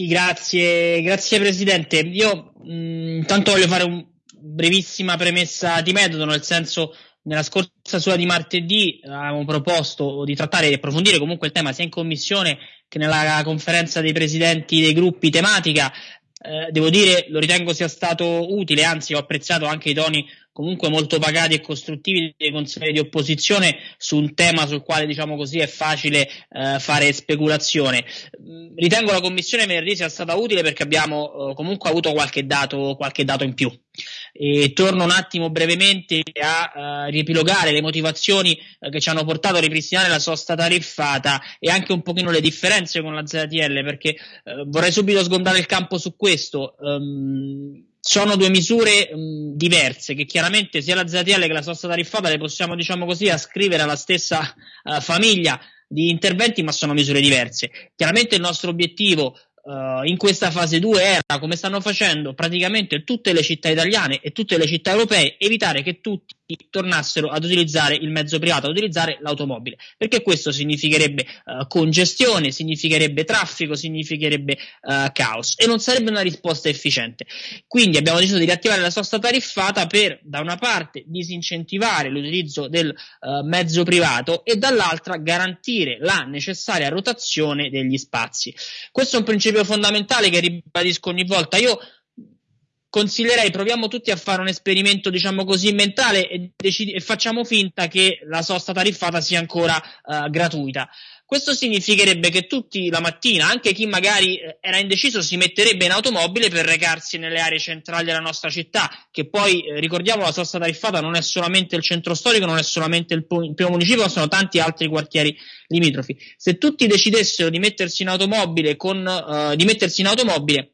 Sì, grazie, grazie Presidente. Io mh, intanto voglio fare una brevissima premessa di metodo, nel senso nella scorsa sua di martedì avevamo proposto di trattare e approfondire comunque il tema sia in commissione che nella conferenza dei presidenti dei gruppi tematica. Eh, devo dire, lo ritengo sia stato utile, anzi ho apprezzato anche i toni comunque molto pagati e costruttivi dei consiglieri di opposizione su un tema sul quale diciamo così è facile eh, fare speculazione. Mm, ritengo la commissione venerdì sia stata utile perché abbiamo eh, comunque avuto qualche dato, qualche dato in più. E torno un attimo brevemente a uh, riepilogare le motivazioni uh, che ci hanno portato a ripristinare la sosta tariffata e anche un pochino le differenze con la ZTL perché uh, vorrei subito sgondare il campo su questo. Um, sono due misure mh, diverse che chiaramente sia la ZTL che la sosta tariffata le possiamo diciamo così ascrivere alla stessa uh, famiglia di interventi ma sono misure diverse. Chiaramente il nostro obiettivo uh, in questa fase 2 era, come stanno facendo praticamente tutte le città italiane e tutte le città europee, evitare che tutti tornassero ad utilizzare il mezzo privato, ad utilizzare l'automobile, perché questo significherebbe uh, congestione, significherebbe traffico, significherebbe uh, caos e non sarebbe una risposta efficiente. Quindi abbiamo deciso di riattivare la sosta tariffata per, da una parte, disincentivare l'utilizzo del mezzo privato e dall'altra garantire la necessaria rotazione degli spazi. Questo è un principio fondamentale che ribadisco ogni volta. Io consiglierei proviamo tutti a fare un esperimento diciamo così mentale e, decidi- e facciamo finta che la sosta tariffata sia ancora uh, gratuita questo significherebbe che tutti la mattina, anche chi magari eh, era indeciso, si metterebbe in automobile per recarsi nelle aree centrali della nostra città, che poi, eh, ricordiamo, la sosta tariffata non è solamente il centro storico, non è solamente il, primo municipio, ma sono tanti altri quartieri limitrofi. Se tutti decidessero di mettersi in automobile con, uh, di mettersi in automobile,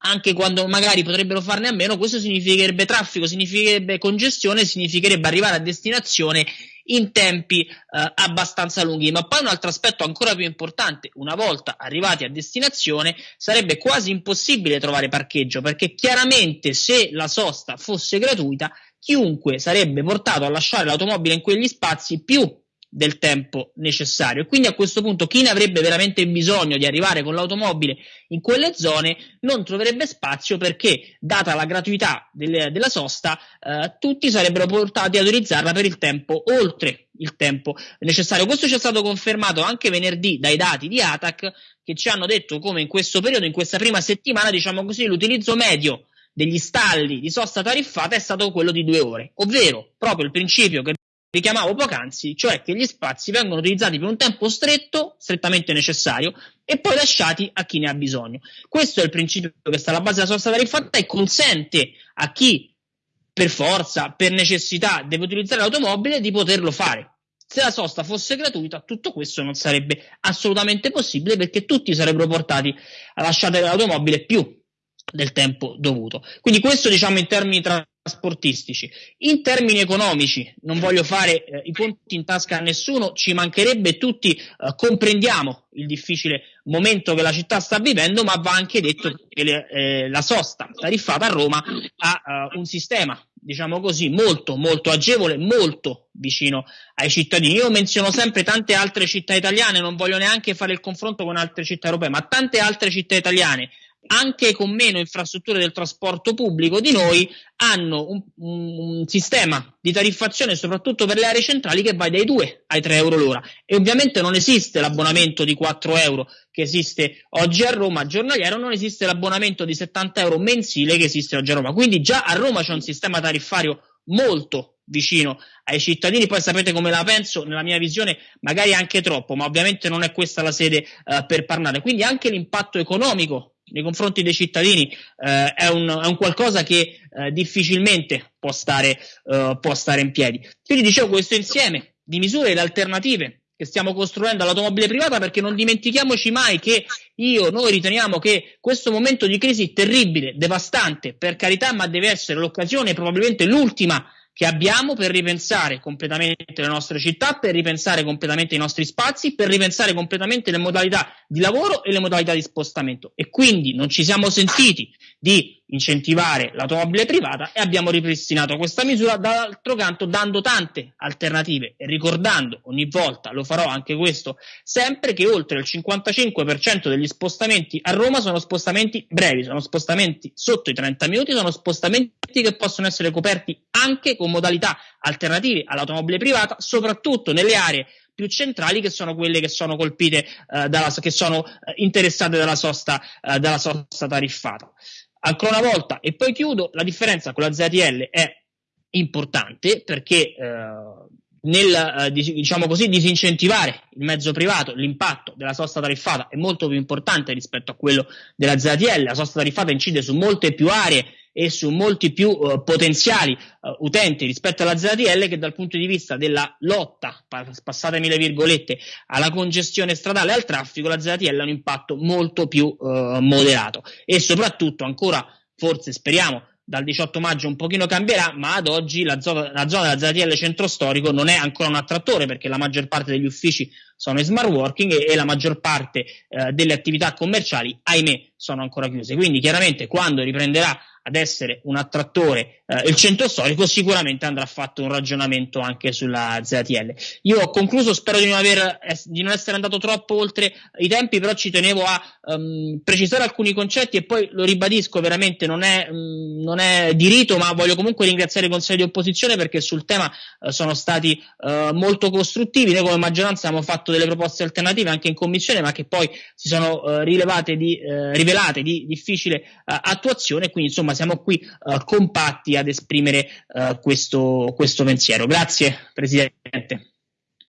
anche quando magari potrebbero farne a meno, questo significherebbe traffico, significherebbe congestione, significherebbe arrivare a destinazione in tempi eh, abbastanza lunghi. Ma poi un altro aspetto ancora più importante, una volta arrivati a destinazione sarebbe quasi impossibile trovare parcheggio, perché chiaramente se la sosta fosse gratuita, chiunque sarebbe portato a lasciare l'automobile in quegli spazi più del tempo necessario. quindi a questo punto chi ne avrebbe veramente bisogno di arrivare con l'automobile in quelle zone non troverebbe spazio perché, data la gratuità delle, della sosta, eh, tutti sarebbero portati ad utilizzarla per il tempo oltre il tempo necessario. Questo ci è stato confermato anche venerdì dai dati di ATAC che ci hanno detto come in questo periodo, in questa prima settimana, diciamo così, l'utilizzo medio degli stalli di sosta tariffata è stato quello di due ore, ovvero proprio il principio che richiamavo poc'anzi, cioè che gli spazi vengono utilizzati per un tempo stretto, strettamente necessario, e poi lasciati a chi ne ha bisogno. Questo è il principio che sta alla base della sosta tariffata e consente a chi per forza, per necessità, deve utilizzare l'automobile di poterlo fare. Se la sosta fosse gratuita, tutto questo non sarebbe assolutamente possibile perché tutti sarebbero portati a lasciare l'automobile più del tempo dovuto. Quindi questo diciamo in termini tra trasportistici. In termini economici, non voglio fare eh, i conti in tasca a nessuno, ci mancherebbe, tutti eh, comprendiamo il difficile momento che la città sta vivendo, ma va anche detto che le, eh, la sosta tariffata a Roma ha uh, un sistema, diciamo così, molto, molto agevole, molto vicino ai cittadini. Io menziono sempre tante altre città italiane, non voglio neanche fare il confronto con altre città europee, ma tante altre città italiane anche con meno infrastrutture del trasporto pubblico di noi, hanno un, un, sistema di tariffazione, soprattutto per le aree centrali, che va dai 2 ai 3 euro l'ora. E ovviamente non esiste l'abbonamento di 4 euro che esiste oggi a Roma, giornaliero, non esiste l'abbonamento di 70 euro mensile che esiste oggi a Roma. Quindi già a Roma c'è un sistema tariffario molto vicino ai cittadini. Poi sapete come la penso, nella mia visione, magari anche troppo, ma ovviamente non è questa la sede uh, per parlare. Quindi anche l'impatto economico nei confronti dei cittadini eh, è, un, è, un, qualcosa che eh, difficilmente può stare, eh, può stare in piedi. Quindi dicevo questo insieme di misure ed alternative che stiamo costruendo all'automobile privata perché non dimentichiamoci mai che io, noi riteniamo che questo momento di crisi terribile, devastante, per carità, ma deve essere l'occasione, probabilmente l'ultima che abbiamo per ripensare completamente le nostre città, per ripensare completamente i nostri spazi, per ripensare completamente le modalità di lavoro e le modalità di spostamento. E quindi non ci siamo sentiti di incentivare l'automobile privata e abbiamo ripristinato questa misura, dall'altro canto dando tante alternative e ricordando ogni volta, lo farò anche questo, sempre che oltre il 55% degli spostamenti a Roma sono spostamenti brevi, sono spostamenti sotto i 30 minuti, sono spostamenti che possono essere coperti anche con modalità alternative all'automobile privata, soprattutto nelle aree più centrali che sono quelle che sono colpite, eh, dalla, che sono eh, interessate dalla sosta, eh, dalla sosta tariffata. Ancora una volta, e poi chiudo, la differenza con la ZTL è importante perché eh, nel eh, diciamo così, disincentivare il mezzo privato, l'impatto della sosta tariffata è molto più importante rispetto a quello della ZTL. La sosta tariffata incide su molte più aree e su molti più uh, potenziali uh, utenti rispetto alla ZTL che dal punto di vista della lotta, passatemi le virgolette, alla congestione stradale e al traffico, la ZTL ha un impatto molto più uh, moderato e soprattutto ancora, forse speriamo, dal 18 maggio un pochino cambierà, ma ad oggi la zona, la zona della ZTL centro storico non è ancora un attrattore perché la maggior parte degli uffici sono in smart working e, e la maggior parte delle attività commerciali, ahimè, sono ancora chiuse. Quindi chiaramente quando riprenderà ad essere un attrattore eh, il centro storico, sicuramente andrà fatto un ragionamento anche sulla ZTL. Io ho concluso, spero di non, aver, di non essere andato troppo oltre i tempi, però ci tenevo a um, precisare alcuni concetti e poi lo ribadisco, veramente non è, um, non è di ma voglio comunque ringraziare i consigli di opposizione perché sul tema uh, sono stati uh, molto costruttivi. Noi come maggioranza abbiamo fatto delle proposte alternative anche in commissione, ma che poi si sono uh, rilevate di, rivelate di difficile attuazione, quindi insomma siamo qui uh, compatti ad esprimere uh, questo, questo pensiero. Grazie Presidente.